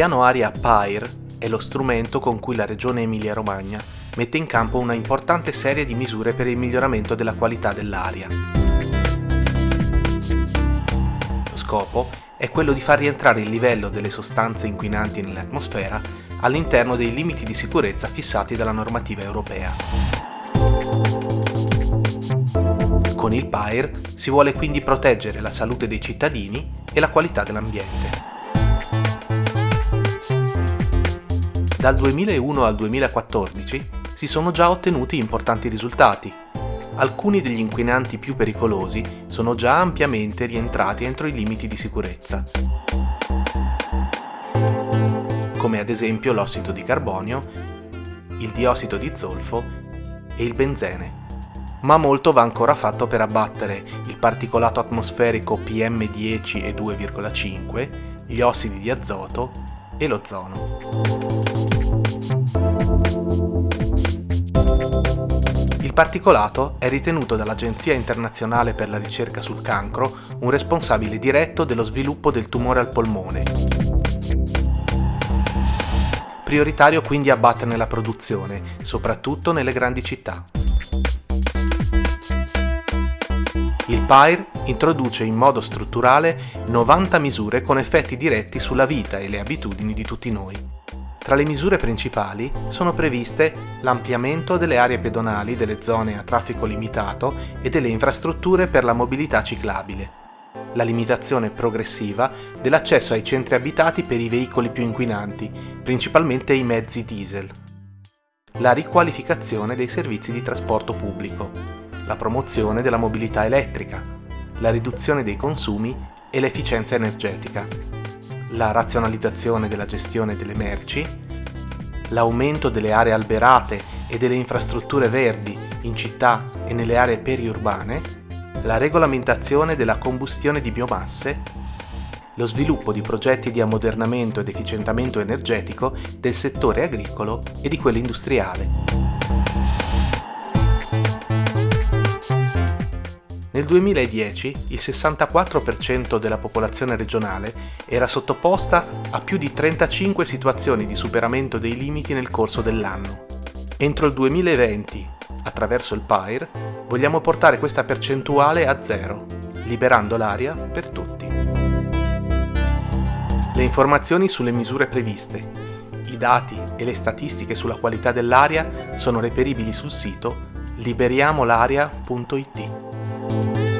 piano aria PAIR è lo strumento con cui la Regione Emilia-Romagna mette in campo una importante serie di misure per il miglioramento della qualità dell'aria. Lo scopo è quello di far rientrare il livello delle sostanze inquinanti nell'atmosfera all'interno dei limiti di sicurezza fissati dalla normativa europea. Con il PAIR si vuole quindi proteggere la salute dei cittadini e la qualità dell'ambiente. Dal 2001 al 2014 si sono già ottenuti importanti risultati. Alcuni degli inquinanti più pericolosi sono già ampiamente rientrati entro i limiti di sicurezza, come ad esempio l'ossido di carbonio, il diossido di zolfo e il benzene. Ma molto va ancora fatto per abbattere il particolato atmosferico PM10 e 2,5, gli ossidi di azoto e l'ozono. Il particolato è ritenuto dall'Agenzia internazionale per la ricerca sul cancro un responsabile diretto dello sviluppo del tumore al polmone. Prioritario quindi abbatterne la produzione, soprattutto nelle grandi città. Il PAIR introduce in modo strutturale 90 misure con effetti diretti sulla vita e le abitudini di tutti noi. Tra le misure principali sono previste l'ampliamento delle aree pedonali delle zone a traffico limitato e delle infrastrutture per la mobilità ciclabile, la limitazione progressiva dell'accesso ai centri abitati per i veicoli più inquinanti, principalmente i mezzi diesel, la riqualificazione dei servizi di trasporto pubblico, la promozione della mobilità elettrica, la riduzione dei consumi e l'efficienza energetica, la razionalizzazione della gestione delle merci, l'aumento delle aree alberate e delle infrastrutture verdi in città e nelle aree periurbane, la regolamentazione della combustione di biomasse, lo sviluppo di progetti di ammodernamento ed efficientamento energetico del settore agricolo e di quello industriale. Nel 2010 il 64% della popolazione regionale era sottoposta a più di 35 situazioni di superamento dei limiti nel corso dell'anno. Entro il 2020, attraverso il PAIR, vogliamo portare questa percentuale a zero, liberando l'aria per tutti. Le informazioni sulle misure previste, i dati e le statistiche sulla qualità dell'aria sono reperibili sul sito liberiamolaria.it. Música